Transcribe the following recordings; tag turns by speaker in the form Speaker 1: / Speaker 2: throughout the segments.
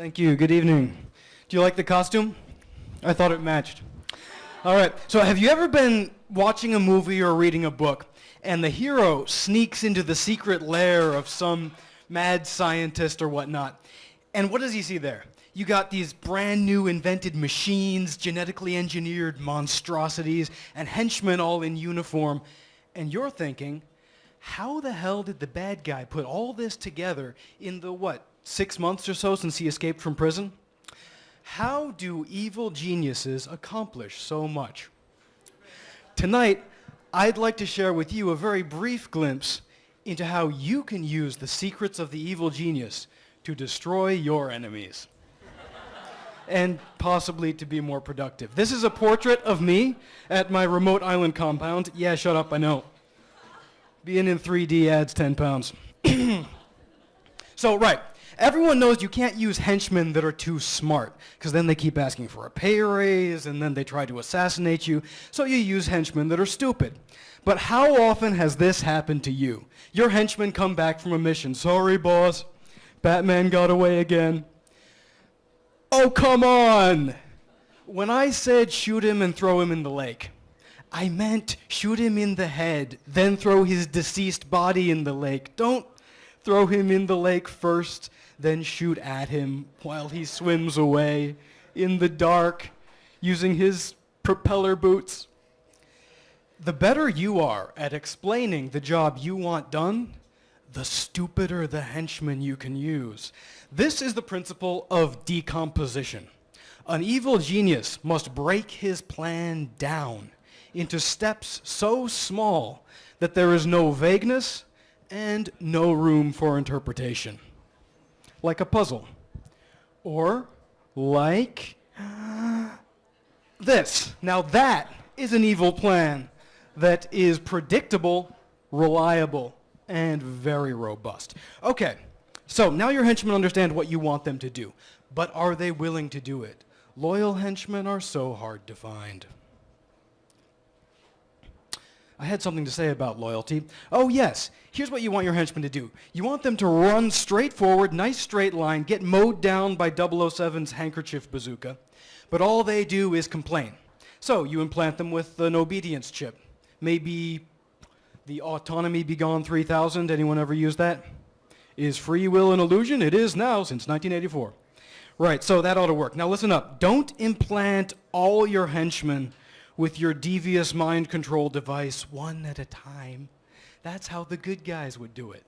Speaker 1: Thank you. Good evening. Do you like the costume? I thought it matched. All right. So, have you ever been watching a movie or reading a book, and the hero sneaks into the secret lair of some mad scientist or whatnot? And what does he see there? You got these brand new invented machines, genetically engineered monstrosities, and henchmen all in uniform. And you're thinking, how the hell did the bad guy put all this together in the, what, six months or so since he escaped from prison? How do evil geniuses accomplish so much? Tonight, I'd like to share with you a very brief glimpse into how you can use the secrets of the evil genius to destroy your enemies and possibly to be more productive. This is a portrait of me at my remote island compound. Yeah, shut up, I know. Being in 3D adds 10 pounds. so, right. Everyone knows you can't use henchmen that are too smart, because then they keep asking for a pay raise, and then they try to assassinate you. So you use henchmen that are stupid. But how often has this happened to you? Your henchmen come back from a mission. Sorry, boss. Batman got away again. Oh, come on! When I said shoot him and throw him in the lake, I meant shoot him in the head, then throw his deceased body in the lake. Don't throw him in the lake first, then shoot at him while he swims away in the dark using his propeller boots. The better you are at explaining the job you want done, the stupider the henchman you can use. This is the principle of decomposition. An evil genius must break his plan down into steps so small that there is no vagueness and no room for interpretation. Like a puzzle. Or like this. Now that is an evil plan that is predictable, reliable, and very robust. Okay, so now your henchmen understand what you want them to do, but are they willing to do it? Loyal henchmen are so hard to find. I had something to say about loyalty. Oh yes, here's what you want your henchmen to do. You want them to run straight forward, nice straight line, get mowed down by 007's handkerchief bazooka, but all they do is complain. So you implant them with an obedience chip. Maybe the Autonomy Be Gone 3000, anyone ever use that? Is free will an illusion? It is now since 1984. Right, so that ought to work. Now listen up. Don't implant all your henchmen with your devious mind control device one at a time. That's how the good guys would do it.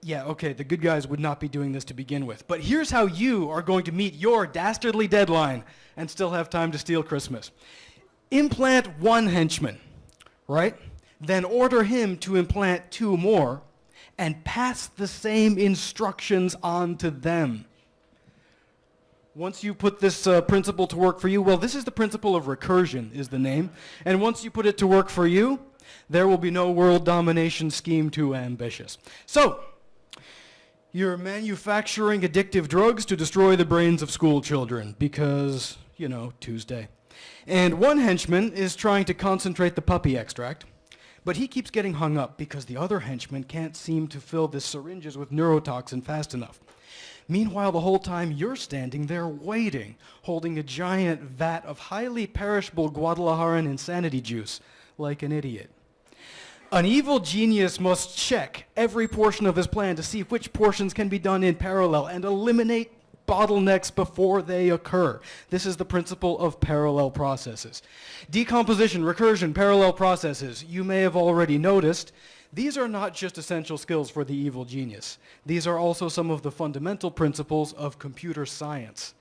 Speaker 1: Yeah, okay, the good guys would not be doing this to begin with. But here's how you are going to meet your dastardly deadline and still have time to steal Christmas. Implant one henchman, right? Then order him to implant two more and pass the same instructions on to them once you put this uh, principle to work for you, well, this is the principle of recursion is the name. And once you put it to work for you, there will be no world domination scheme too ambitious. So, you're manufacturing addictive drugs to destroy the brains of school children because, you know, Tuesday. And one henchman is trying to concentrate the puppy extract, but he keeps getting hung up because the other henchman can't seem to fill the syringes with neurotoxin fast enough. Meanwhile, the whole time you're standing there waiting, holding a giant vat of highly perishable Guadalajaran insanity juice, like an idiot. An evil genius must check every portion of his plan to see which portions can be done in parallel and eliminate bottlenecks before they occur. This is the principle of parallel processes. Decomposition, recursion, parallel processes. You may have already noticed these are not just essential skills for the evil genius. These are also some of the fundamental principles of computer science.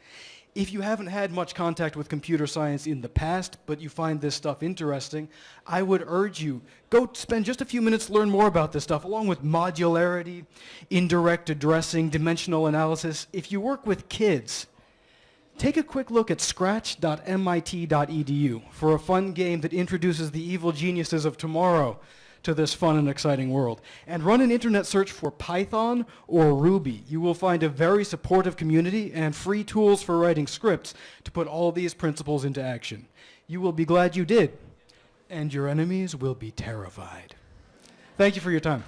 Speaker 1: If you haven't had much contact with computer science in the past, but you find this stuff interesting, I would urge you, go spend just a few minutes learn more about this stuff, along with modularity, indirect addressing, dimensional analysis. If you work with kids, take a quick look at scratch.mit.edu for a fun game that introduces the evil geniuses of tomorrow to this fun and exciting world. And run an internet search for Python or Ruby. You will find a very supportive community and free tools for writing scripts to put all these principles into action. You will be glad you did, and your enemies will be terrified. Thank you for your time.